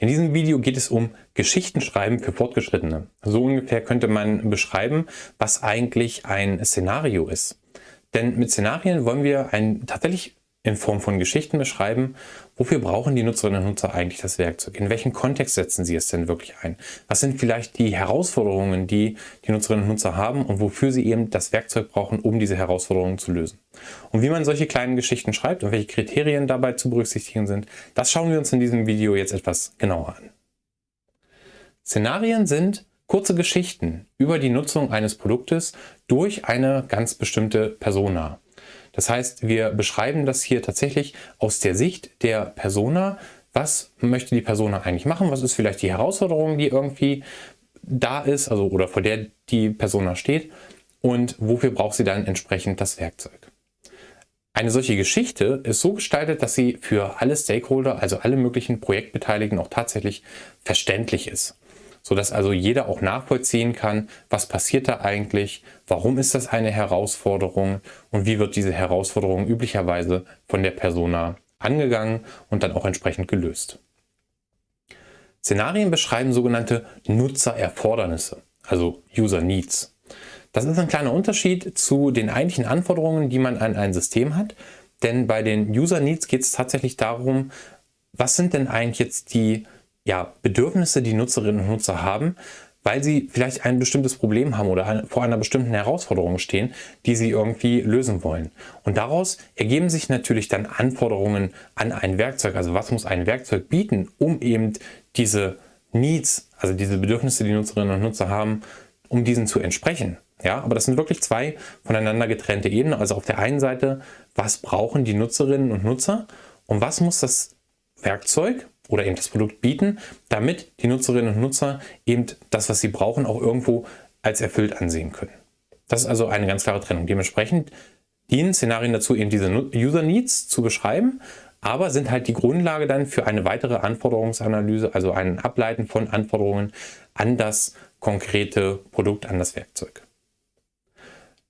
In diesem Video geht es um Geschichtenschreiben für Fortgeschrittene. So ungefähr könnte man beschreiben, was eigentlich ein Szenario ist. Denn mit Szenarien wollen wir ein tatsächlich in Form von Geschichten beschreiben, wofür brauchen die Nutzerinnen und Nutzer eigentlich das Werkzeug? In welchen Kontext setzen sie es denn wirklich ein? Was sind vielleicht die Herausforderungen, die die Nutzerinnen und Nutzer haben und wofür sie eben das Werkzeug brauchen, um diese Herausforderungen zu lösen? Und wie man solche kleinen Geschichten schreibt und welche Kriterien dabei zu berücksichtigen sind, das schauen wir uns in diesem Video jetzt etwas genauer an. Szenarien sind kurze Geschichten über die Nutzung eines Produktes durch eine ganz bestimmte Persona. Das heißt, wir beschreiben das hier tatsächlich aus der Sicht der Persona. Was möchte die Persona eigentlich machen? Was ist vielleicht die Herausforderung, die irgendwie da ist, also oder vor der die Persona steht? Und wofür braucht sie dann entsprechend das Werkzeug? Eine solche Geschichte ist so gestaltet, dass sie für alle Stakeholder, also alle möglichen Projektbeteiligten auch tatsächlich verständlich ist sodass also jeder auch nachvollziehen kann, was passiert da eigentlich, warum ist das eine Herausforderung und wie wird diese Herausforderung üblicherweise von der Persona angegangen und dann auch entsprechend gelöst. Szenarien beschreiben sogenannte Nutzererfordernisse, also User Needs. Das ist ein kleiner Unterschied zu den eigentlichen Anforderungen, die man an ein System hat, denn bei den User Needs geht es tatsächlich darum, was sind denn eigentlich jetzt die ja, Bedürfnisse, die Nutzerinnen und Nutzer haben, weil sie vielleicht ein bestimmtes Problem haben oder vor einer bestimmten Herausforderung stehen, die sie irgendwie lösen wollen. Und daraus ergeben sich natürlich dann Anforderungen an ein Werkzeug. Also was muss ein Werkzeug bieten, um eben diese Needs, also diese Bedürfnisse, die Nutzerinnen und Nutzer haben, um diesen zu entsprechen. Ja, aber das sind wirklich zwei voneinander getrennte Ebenen. Also auf der einen Seite, was brauchen die Nutzerinnen und Nutzer und was muss das Werkzeug oder eben das Produkt bieten, damit die Nutzerinnen und Nutzer eben das, was sie brauchen, auch irgendwo als erfüllt ansehen können. Das ist also eine ganz klare Trennung. Dementsprechend dienen Szenarien dazu, eben diese User Needs zu beschreiben, aber sind halt die Grundlage dann für eine weitere Anforderungsanalyse, also ein Ableiten von Anforderungen an das konkrete Produkt, an das Werkzeug.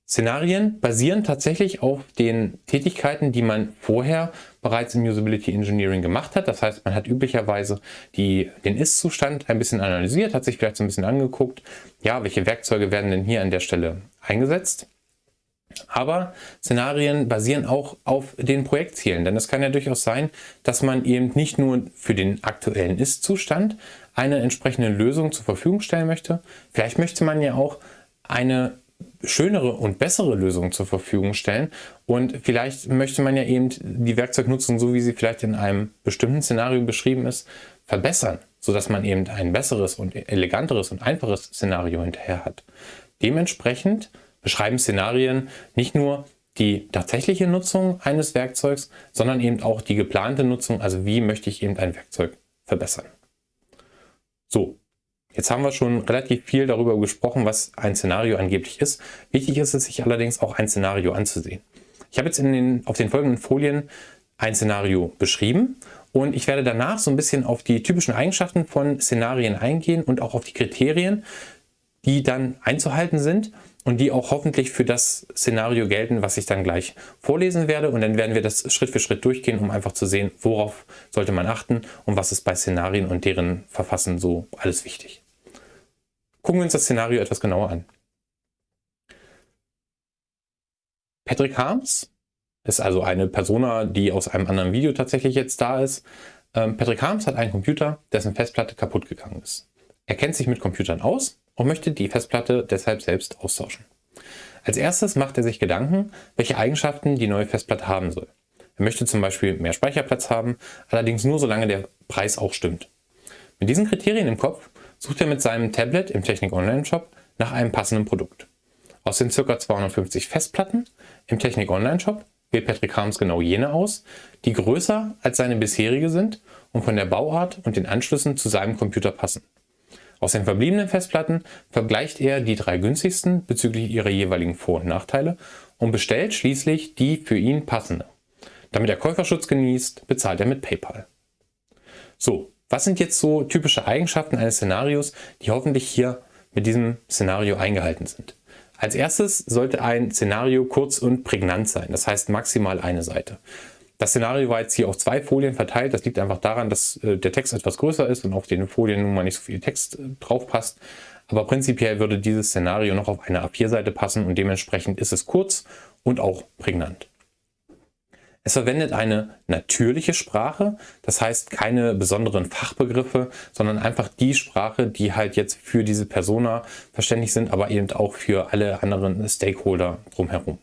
Szenarien basieren tatsächlich auf den Tätigkeiten, die man vorher bereits im Usability Engineering gemacht hat. Das heißt, man hat üblicherweise die, den Ist-Zustand ein bisschen analysiert, hat sich vielleicht so ein bisschen angeguckt, ja, welche Werkzeuge werden denn hier an der Stelle eingesetzt. Aber Szenarien basieren auch auf den Projektzielen, denn es kann ja durchaus sein, dass man eben nicht nur für den aktuellen Ist-Zustand eine entsprechende Lösung zur Verfügung stellen möchte. Vielleicht möchte man ja auch eine schönere und bessere Lösungen zur Verfügung stellen. Und vielleicht möchte man ja eben die Werkzeugnutzung, so wie sie vielleicht in einem bestimmten Szenario beschrieben ist, verbessern, sodass man eben ein besseres und eleganteres und einfaches Szenario hinterher hat. Dementsprechend beschreiben Szenarien nicht nur die tatsächliche Nutzung eines Werkzeugs, sondern eben auch die geplante Nutzung, also wie möchte ich eben ein Werkzeug verbessern. So, Jetzt haben wir schon relativ viel darüber gesprochen, was ein Szenario angeblich ist. Wichtig ist es, sich allerdings auch ein Szenario anzusehen. Ich habe jetzt in den, auf den folgenden Folien ein Szenario beschrieben und ich werde danach so ein bisschen auf die typischen Eigenschaften von Szenarien eingehen und auch auf die Kriterien, die dann einzuhalten sind und die auch hoffentlich für das Szenario gelten, was ich dann gleich vorlesen werde. Und dann werden wir das Schritt für Schritt durchgehen, um einfach zu sehen, worauf sollte man achten und was ist bei Szenarien und deren Verfassen so alles wichtig. Gucken wir uns das Szenario etwas genauer an. Patrick Harms ist also eine Persona, die aus einem anderen Video tatsächlich jetzt da ist. Ähm, Patrick Harms hat einen Computer, dessen Festplatte kaputt gegangen ist. Er kennt sich mit Computern aus und möchte die Festplatte deshalb selbst austauschen. Als erstes macht er sich Gedanken, welche Eigenschaften die neue Festplatte haben soll. Er möchte zum Beispiel mehr Speicherplatz haben, allerdings nur solange der Preis auch stimmt. Mit diesen Kriterien im Kopf sucht er mit seinem Tablet im Technik Online Shop nach einem passenden Produkt. Aus den ca. 250 Festplatten im Technik Online Shop wählt Patrick Harms genau jene aus, die größer als seine bisherige sind und von der Bauart und den Anschlüssen zu seinem Computer passen. Aus den verbliebenen Festplatten vergleicht er die drei günstigsten bezüglich ihrer jeweiligen Vor- und Nachteile und bestellt schließlich die für ihn passende. Damit er Käuferschutz genießt, bezahlt er mit PayPal. So, was sind jetzt so typische Eigenschaften eines Szenarios, die hoffentlich hier mit diesem Szenario eingehalten sind? Als erstes sollte ein Szenario kurz und prägnant sein, das heißt maximal eine Seite. Das Szenario war jetzt hier auf zwei Folien verteilt. Das liegt einfach daran, dass äh, der Text etwas größer ist und auf den Folien nun mal nicht so viel Text äh, drauf passt. Aber prinzipiell würde dieses Szenario noch auf eine A4-Seite passen und dementsprechend ist es kurz und auch prägnant. Es verwendet eine natürliche Sprache, das heißt keine besonderen Fachbegriffe, sondern einfach die Sprache, die halt jetzt für diese Persona verständlich sind, aber eben auch für alle anderen Stakeholder drumherum.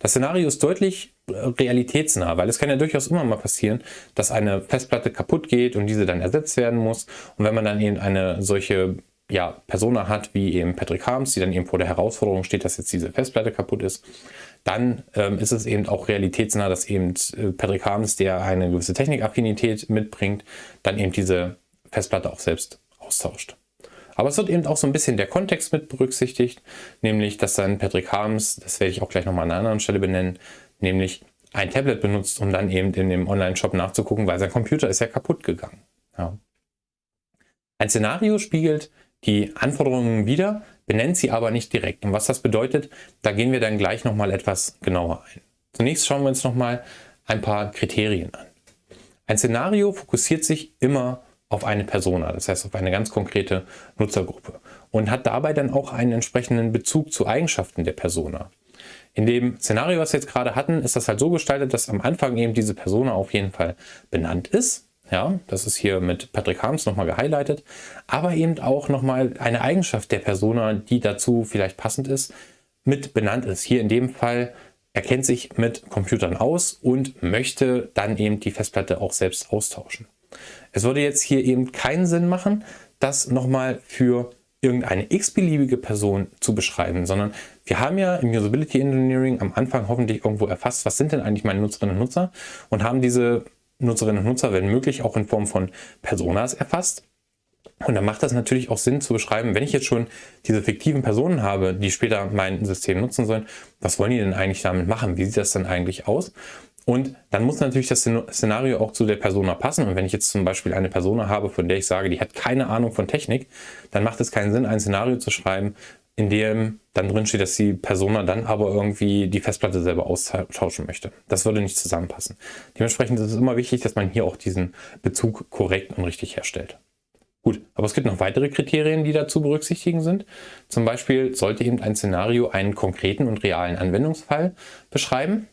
Das Szenario ist deutlich äh, realitätsnah, weil es kann ja durchaus immer mal passieren, dass eine Festplatte kaputt geht und diese dann ersetzt werden muss. Und wenn man dann eben eine solche ja, Persona hat, wie eben Patrick Harms, die dann eben vor der Herausforderung steht, dass jetzt diese Festplatte kaputt ist, dann ähm, ist es eben auch realitätsnah, dass eben äh, Patrick Harms, der eine gewisse Technikaffinität mitbringt, dann eben diese Festplatte auch selbst austauscht. Aber es wird eben auch so ein bisschen der Kontext mit berücksichtigt, nämlich dass dann Patrick Harms, das werde ich auch gleich nochmal an einer anderen Stelle benennen, nämlich ein Tablet benutzt, um dann eben in dem Online-Shop nachzugucken, weil sein Computer ist ja kaputt gegangen. Ja. Ein Szenario spiegelt die Anforderungen wieder, benennt sie aber nicht direkt. Und was das bedeutet, da gehen wir dann gleich nochmal etwas genauer ein. Zunächst schauen wir uns nochmal ein paar Kriterien an. Ein Szenario fokussiert sich immer auf eine Persona, das heißt auf eine ganz konkrete Nutzergruppe und hat dabei dann auch einen entsprechenden Bezug zu Eigenschaften der Persona. In dem Szenario, was wir jetzt gerade hatten, ist das halt so gestaltet, dass am Anfang eben diese Persona auf jeden Fall benannt ist ja, das ist hier mit Patrick Harms nochmal gehighlightet. Aber eben auch nochmal eine Eigenschaft der Persona, die dazu vielleicht passend ist, mit benannt ist. Hier in dem Fall erkennt sich mit Computern aus und möchte dann eben die Festplatte auch selbst austauschen. Es würde jetzt hier eben keinen Sinn machen, das nochmal für irgendeine x-beliebige Person zu beschreiben, sondern wir haben ja im Usability Engineering am Anfang hoffentlich irgendwo erfasst, was sind denn eigentlich meine Nutzerinnen und Nutzer und haben diese Nutzerinnen und Nutzer, wenn möglich, auch in Form von Personas erfasst. Und dann macht das natürlich auch Sinn zu beschreiben, wenn ich jetzt schon diese fiktiven Personen habe, die später mein System nutzen sollen, was wollen die denn eigentlich damit machen? Wie sieht das denn eigentlich aus? Und dann muss natürlich das Szenario auch zu der Persona passen. Und wenn ich jetzt zum Beispiel eine Persona habe, von der ich sage, die hat keine Ahnung von Technik, dann macht es keinen Sinn, ein Szenario zu schreiben, in dem dann drin steht, dass die Persona dann aber irgendwie die Festplatte selber austauschen möchte. Das würde nicht zusammenpassen. Dementsprechend ist es immer wichtig, dass man hier auch diesen Bezug korrekt und richtig herstellt. Gut, aber es gibt noch weitere Kriterien, die dazu berücksichtigen sind. Zum Beispiel sollte eben ein Szenario einen konkreten und realen Anwendungsfall beschreiben,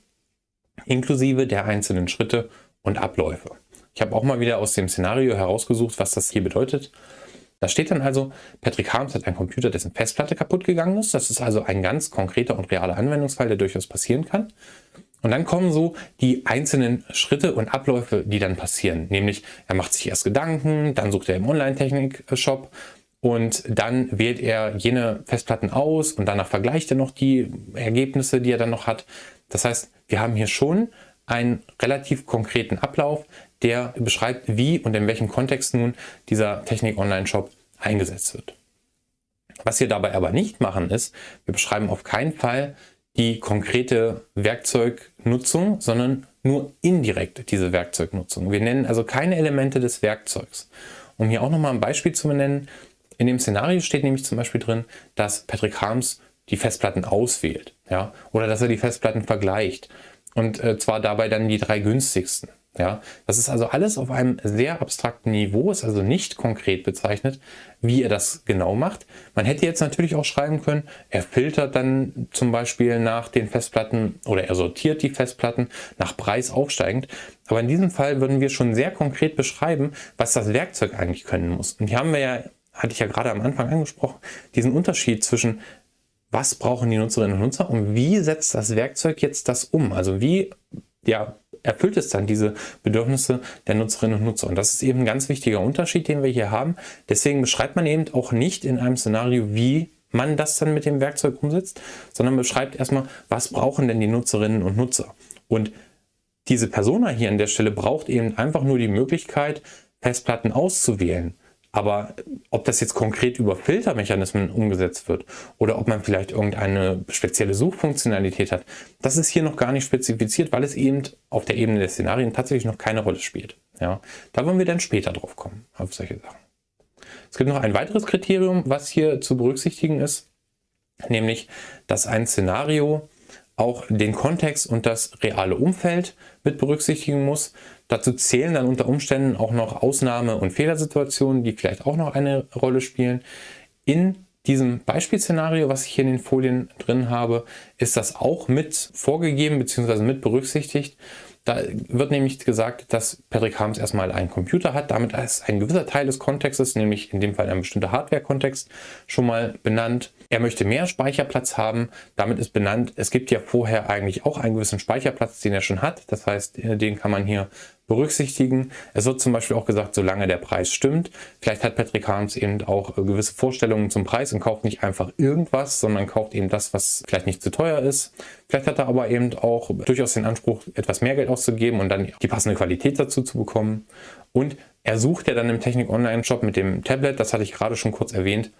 inklusive der einzelnen Schritte und Abläufe. Ich habe auch mal wieder aus dem Szenario herausgesucht, was das hier bedeutet. Da steht dann also, Patrick Harms hat einen Computer, dessen Festplatte kaputt gegangen ist. Das ist also ein ganz konkreter und realer Anwendungsfall, der durchaus passieren kann. Und dann kommen so die einzelnen Schritte und Abläufe, die dann passieren. Nämlich, er macht sich erst Gedanken, dann sucht er im Online-Technik-Shop und dann wählt er jene Festplatten aus und danach vergleicht er noch die Ergebnisse, die er dann noch hat. Das heißt, wir haben hier schon einen relativ konkreten Ablauf, der beschreibt, wie und in welchem Kontext nun dieser Technik-Online-Shop eingesetzt wird. Was wir dabei aber nicht machen ist, wir beschreiben auf keinen Fall die konkrete Werkzeugnutzung, sondern nur indirekt diese Werkzeugnutzung. Wir nennen also keine Elemente des Werkzeugs. Um hier auch nochmal ein Beispiel zu benennen, in dem Szenario steht nämlich zum Beispiel drin, dass Patrick Harms die Festplatten auswählt ja, oder dass er die Festplatten vergleicht und äh, zwar dabei dann die drei günstigsten. Ja, das ist also alles auf einem sehr abstrakten Niveau, ist also nicht konkret bezeichnet, wie er das genau macht. Man hätte jetzt natürlich auch schreiben können, er filtert dann zum Beispiel nach den Festplatten oder er sortiert die Festplatten nach Preis aufsteigend. Aber in diesem Fall würden wir schon sehr konkret beschreiben, was das Werkzeug eigentlich können muss. Und hier haben wir ja, hatte ich ja gerade am Anfang angesprochen, diesen Unterschied zwischen was brauchen die Nutzerinnen und Nutzer und wie setzt das Werkzeug jetzt das um? Also wie ja, erfüllt es dann diese Bedürfnisse der Nutzerinnen und Nutzer. Und das ist eben ein ganz wichtiger Unterschied, den wir hier haben. Deswegen beschreibt man eben auch nicht in einem Szenario, wie man das dann mit dem Werkzeug umsetzt, sondern beschreibt erstmal, was brauchen denn die Nutzerinnen und Nutzer. Und diese Persona hier an der Stelle braucht eben einfach nur die Möglichkeit, Festplatten auszuwählen. Aber ob das jetzt konkret über Filtermechanismen umgesetzt wird oder ob man vielleicht irgendeine spezielle Suchfunktionalität hat, das ist hier noch gar nicht spezifiziert, weil es eben auf der Ebene der Szenarien tatsächlich noch keine Rolle spielt. Ja, da wollen wir dann später drauf kommen, auf solche Sachen. Es gibt noch ein weiteres Kriterium, was hier zu berücksichtigen ist, nämlich, dass ein Szenario auch den Kontext und das reale Umfeld mit berücksichtigen muss. Dazu zählen dann unter Umständen auch noch Ausnahme- und Fehlersituationen, die vielleicht auch noch eine Rolle spielen. In diesem Beispielszenario, was ich hier in den Folien drin habe, ist das auch mit vorgegeben bzw. mit berücksichtigt. Da wird nämlich gesagt, dass Patrick Harms erstmal einen Computer hat. Damit ist ein gewisser Teil des Kontextes, nämlich in dem Fall ein bestimmter Hardware-Kontext, schon mal benannt. Er möchte mehr Speicherplatz haben. Damit ist benannt, es gibt ja vorher eigentlich auch einen gewissen Speicherplatz, den er schon hat. Das heißt, äh, den kann man hier berücksichtigen. Es wird zum Beispiel auch gesagt, solange der Preis stimmt. Vielleicht hat Patrick Harms eben auch äh, gewisse Vorstellungen zum Preis und kauft nicht einfach irgendwas, sondern kauft eben das, was vielleicht nicht zu teuer ist. Vielleicht hat er aber eben auch durchaus den Anspruch, etwas mehr Geld auszugeben und dann die passende Qualität dazu zu bekommen. Und er sucht ja dann im Technik Online Shop mit dem Tablet, das hatte ich gerade schon kurz erwähnt,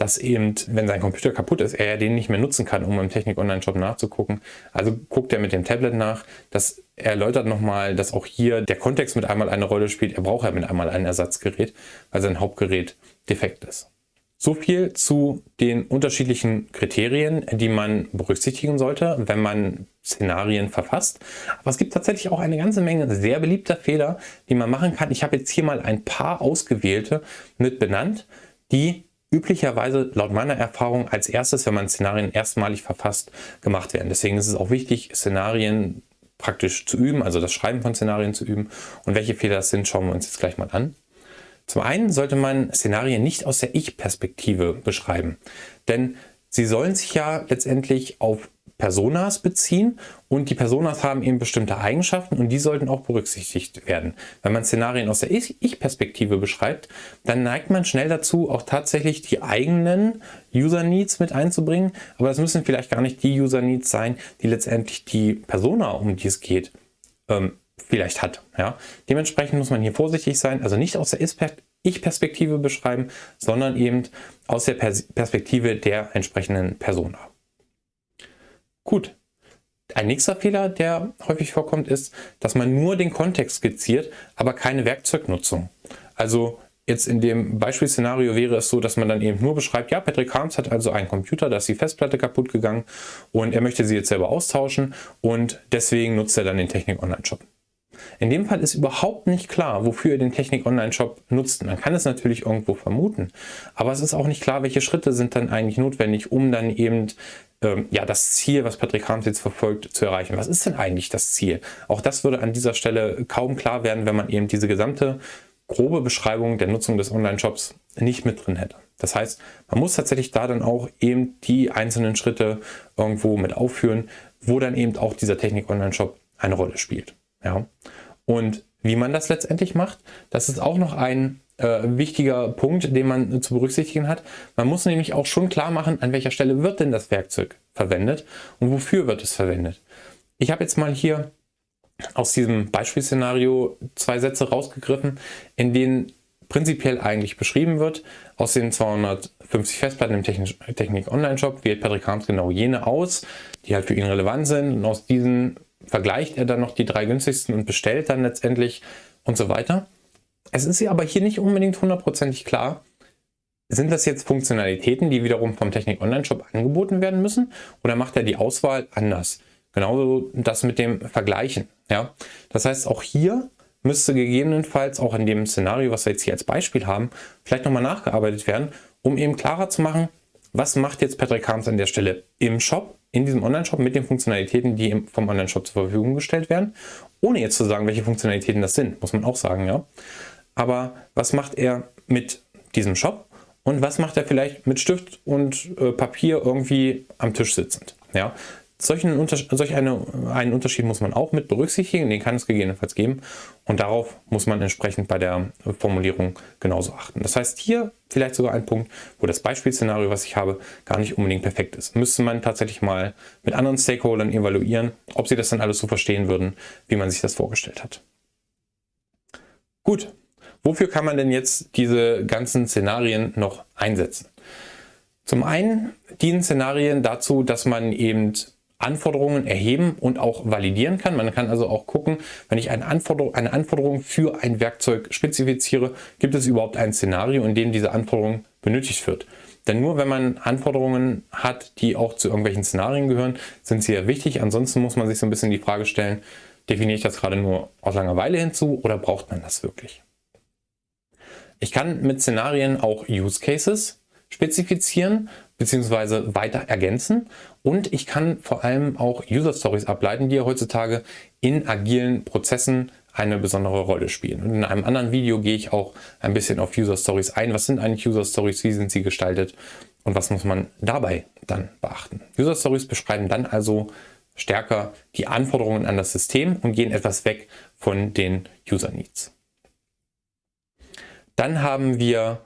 dass eben, wenn sein Computer kaputt ist, er den nicht mehr nutzen kann, um im Technik Online Shop nachzugucken. Also guckt er mit dem Tablet nach. Das erläutert nochmal, dass auch hier der Kontext mit einmal eine Rolle spielt. Er braucht ja mit einmal ein Ersatzgerät, weil sein Hauptgerät defekt ist. So viel zu den unterschiedlichen Kriterien, die man berücksichtigen sollte, wenn man Szenarien verfasst. Aber es gibt tatsächlich auch eine ganze Menge sehr beliebter Fehler, die man machen kann. Ich habe jetzt hier mal ein paar ausgewählte mit benannt, die üblicherweise laut meiner Erfahrung als erstes, wenn man Szenarien erstmalig verfasst, gemacht werden. Deswegen ist es auch wichtig, Szenarien praktisch zu üben, also das Schreiben von Szenarien zu üben. Und welche Fehler das sind, schauen wir uns jetzt gleich mal an. Zum einen sollte man Szenarien nicht aus der Ich-Perspektive beschreiben, denn sie sollen sich ja letztendlich auf Personas beziehen und die Personas haben eben bestimmte Eigenschaften und die sollten auch berücksichtigt werden. Wenn man Szenarien aus der Ich-Perspektive beschreibt, dann neigt man schnell dazu, auch tatsächlich die eigenen User-Needs mit einzubringen, aber das müssen vielleicht gar nicht die User-Needs sein, die letztendlich die Persona, um die es geht, ähm, vielleicht hat. Ja? Dementsprechend muss man hier vorsichtig sein, also nicht aus der Ich-Perspektive beschreiben, sondern eben aus der Perspektive der entsprechenden Persona. Gut. Ein nächster Fehler, der häufig vorkommt, ist, dass man nur den Kontext skizziert, aber keine Werkzeugnutzung. Also Jetzt in dem Beispielszenario wäre es so, dass man dann eben nur beschreibt, ja, Patrick Harms hat also einen Computer, da ist die Festplatte kaputt gegangen und er möchte sie jetzt selber austauschen und deswegen nutzt er dann den Technik Online Shop. In dem Fall ist überhaupt nicht klar, wofür ihr den Technik Online Shop nutzt. Man kann es natürlich irgendwo vermuten, aber es ist auch nicht klar, welche Schritte sind dann eigentlich notwendig, um dann eben ähm, ja, das Ziel, was Patrick Harms jetzt verfolgt, zu erreichen. Was ist denn eigentlich das Ziel? Auch das würde an dieser Stelle kaum klar werden, wenn man eben diese gesamte grobe Beschreibung der Nutzung des Online-Shops nicht mit drin hätte. Das heißt, man muss tatsächlich da dann auch eben die einzelnen Schritte irgendwo mit aufführen, wo dann eben auch dieser Technik-Online-Shop eine Rolle spielt. Ja. Und wie man das letztendlich macht, das ist auch noch ein äh, wichtiger Punkt, den man zu berücksichtigen hat. Man muss nämlich auch schon klar machen, an welcher Stelle wird denn das Werkzeug verwendet und wofür wird es verwendet. Ich habe jetzt mal hier aus diesem Beispielszenario zwei Sätze rausgegriffen, in denen prinzipiell eigentlich beschrieben wird, aus den 250 Festplatten im Technik Online Shop wählt Patrick Harms genau jene aus, die halt für ihn relevant sind und aus diesen vergleicht er dann noch die drei günstigsten und bestellt dann letztendlich und so weiter. Es ist aber hier nicht unbedingt hundertprozentig klar, sind das jetzt Funktionalitäten, die wiederum vom Technik Online Shop angeboten werden müssen oder macht er die Auswahl anders? Genauso das mit dem Vergleichen. Ja? Das heißt, auch hier müsste gegebenenfalls auch in dem Szenario, was wir jetzt hier als Beispiel haben, vielleicht nochmal nachgearbeitet werden, um eben klarer zu machen, was macht jetzt Patrick Harms an der Stelle im Shop, in diesem Online-Shop mit den Funktionalitäten, die vom Online-Shop zur Verfügung gestellt werden, ohne jetzt zu sagen, welche Funktionalitäten das sind, muss man auch sagen, ja. Aber was macht er mit diesem Shop und was macht er vielleicht mit Stift und äh, Papier irgendwie am Tisch sitzend? Ja, solchen solch eine, einen Unterschied muss man auch mit berücksichtigen, den kann es gegebenenfalls geben und darauf muss man entsprechend bei der Formulierung genauso achten. Das heißt hier vielleicht sogar ein Punkt, wo das Beispielszenario, was ich habe, gar nicht unbedingt perfekt ist. Müsste man tatsächlich mal mit anderen Stakeholdern evaluieren, ob sie das dann alles so verstehen würden, wie man sich das vorgestellt hat. Gut, wofür kann man denn jetzt diese ganzen Szenarien noch einsetzen? Zum einen dienen Szenarien dazu, dass man eben Anforderungen erheben und auch validieren kann. Man kann also auch gucken, wenn ich eine Anforderung, eine Anforderung für ein Werkzeug spezifiziere, gibt es überhaupt ein Szenario, in dem diese Anforderung benötigt wird. Denn nur wenn man Anforderungen hat, die auch zu irgendwelchen Szenarien gehören, sind sie ja wichtig. Ansonsten muss man sich so ein bisschen die Frage stellen, definiere ich das gerade nur aus Langeweile hinzu oder braucht man das wirklich? Ich kann mit Szenarien auch Use Cases spezifizieren bzw. weiter ergänzen und ich kann vor allem auch User Stories ableiten, die ja heutzutage in agilen Prozessen eine besondere Rolle spielen. Und in einem anderen Video gehe ich auch ein bisschen auf User Stories ein. Was sind eigentlich User Stories? Wie sind sie gestaltet? Und was muss man dabei dann beachten? User Stories beschreiben dann also stärker die Anforderungen an das System und gehen etwas weg von den User Needs. Dann haben wir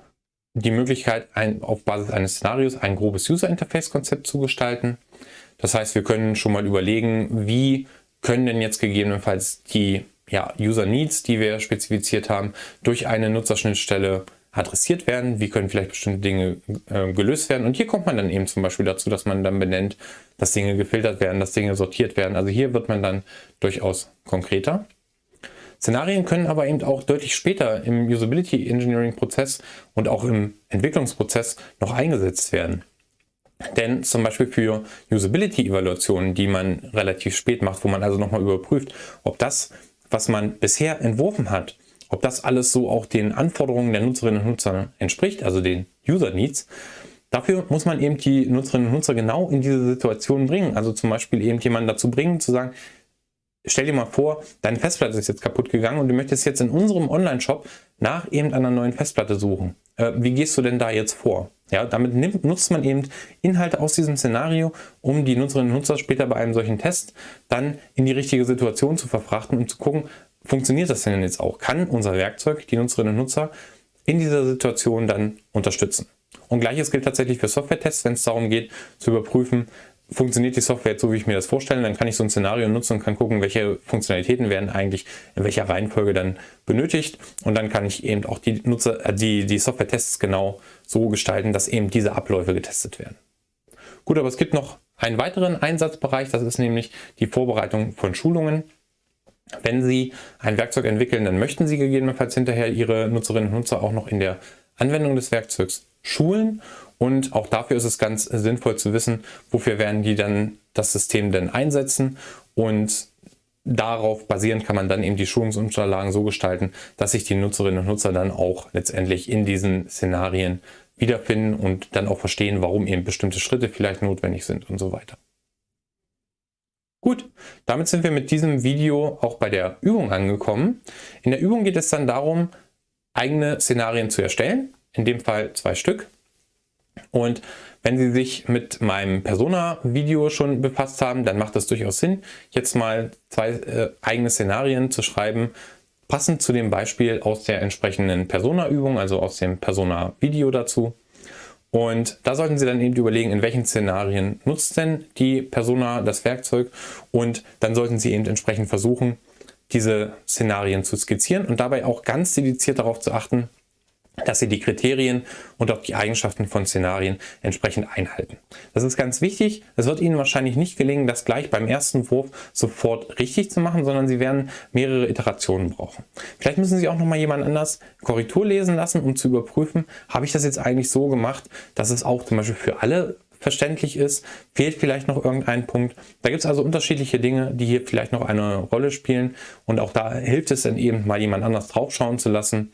die Möglichkeit, ein, auf Basis eines Szenarios ein grobes User Interface Konzept zu gestalten. Das heißt, wir können schon mal überlegen, wie können denn jetzt gegebenenfalls die ja, User Needs, die wir spezifiziert haben, durch eine Nutzerschnittstelle adressiert werden, wie können vielleicht bestimmte Dinge äh, gelöst werden. Und hier kommt man dann eben zum Beispiel dazu, dass man dann benennt, dass Dinge gefiltert werden, dass Dinge sortiert werden. Also hier wird man dann durchaus konkreter. Szenarien können aber eben auch deutlich später im Usability Engineering Prozess und auch im Entwicklungsprozess noch eingesetzt werden. Denn zum Beispiel für Usability-Evaluationen, die man relativ spät macht, wo man also nochmal überprüft, ob das, was man bisher entworfen hat, ob das alles so auch den Anforderungen der Nutzerinnen und Nutzer entspricht, also den User Needs, dafür muss man eben die Nutzerinnen und Nutzer genau in diese Situation bringen. Also zum Beispiel eben jemanden dazu bringen, zu sagen, stell dir mal vor, deine Festplatte ist jetzt kaputt gegangen und du möchtest jetzt in unserem Online-Shop nach eben einer neuen Festplatte suchen. Äh, wie gehst du denn da jetzt vor? Ja, damit nimmt, nutzt man eben Inhalte aus diesem Szenario, um die Nutzerinnen und Nutzer später bei einem solchen Test dann in die richtige Situation zu verfrachten und zu gucken, funktioniert das denn jetzt auch? Kann unser Werkzeug die Nutzerinnen und Nutzer in dieser Situation dann unterstützen? Und gleiches gilt tatsächlich für Software-Tests, wenn es darum geht, zu überprüfen, funktioniert die Software jetzt so, wie ich mir das vorstelle, dann kann ich so ein Szenario nutzen und kann gucken, welche Funktionalitäten werden eigentlich in welcher Reihenfolge dann benötigt. Und dann kann ich eben auch die, Nutzer, äh, die, die Software-Tests genau so gestalten, dass eben diese Abläufe getestet werden. Gut, aber es gibt noch einen weiteren Einsatzbereich, das ist nämlich die Vorbereitung von Schulungen. Wenn Sie ein Werkzeug entwickeln, dann möchten Sie gegebenenfalls hinterher Ihre Nutzerinnen und Nutzer auch noch in der Anwendung des Werkzeugs schulen und auch dafür ist es ganz sinnvoll zu wissen, wofür werden die dann das System denn einsetzen und darauf basierend kann man dann eben die Schulungsunterlagen so gestalten, dass sich die Nutzerinnen und Nutzer dann auch letztendlich in diesen Szenarien wiederfinden und dann auch verstehen, warum eben bestimmte Schritte vielleicht notwendig sind und so weiter. Gut, damit sind wir mit diesem Video auch bei der Übung angekommen. In der Übung geht es dann darum, eigene Szenarien zu erstellen, in dem Fall zwei Stück. Und wenn Sie sich mit meinem Persona-Video schon befasst haben, dann macht es durchaus Sinn, jetzt mal zwei äh, eigene Szenarien zu schreiben, passend zu dem Beispiel aus der entsprechenden Persona-Übung, also aus dem Persona-Video dazu. Und da sollten Sie dann eben überlegen, in welchen Szenarien nutzt denn die Persona das Werkzeug und dann sollten Sie eben entsprechend versuchen, diese Szenarien zu skizzieren und dabei auch ganz dediziert darauf zu achten, dass sie die Kriterien und auch die Eigenschaften von Szenarien entsprechend einhalten. Das ist ganz wichtig. Es wird Ihnen wahrscheinlich nicht gelingen, das gleich beim ersten Wurf sofort richtig zu machen, sondern Sie werden mehrere Iterationen brauchen. Vielleicht müssen Sie auch noch mal jemand anders Korrektur lesen lassen, um zu überprüfen, habe ich das jetzt eigentlich so gemacht, dass es auch zum Beispiel für alle verständlich ist, fehlt vielleicht noch irgendein Punkt. Da gibt es also unterschiedliche Dinge, die hier vielleicht noch eine Rolle spielen und auch da hilft es dann eben mal jemand anders draufschauen zu lassen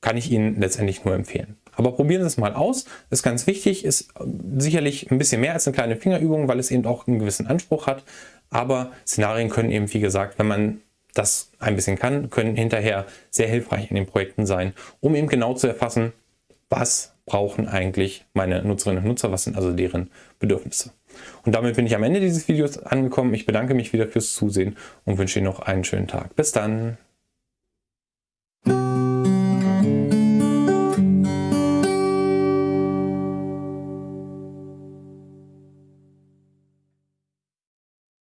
kann ich Ihnen letztendlich nur empfehlen. Aber probieren Sie es mal aus, ist ganz wichtig, ist sicherlich ein bisschen mehr als eine kleine Fingerübung, weil es eben auch einen gewissen Anspruch hat. Aber Szenarien können eben, wie gesagt, wenn man das ein bisschen kann, können hinterher sehr hilfreich in den Projekten sein, um eben genau zu erfassen, was brauchen eigentlich meine Nutzerinnen und Nutzer, was sind also deren Bedürfnisse. Und damit bin ich am Ende dieses Videos angekommen. Ich bedanke mich wieder fürs Zusehen und wünsche Ihnen noch einen schönen Tag. Bis dann!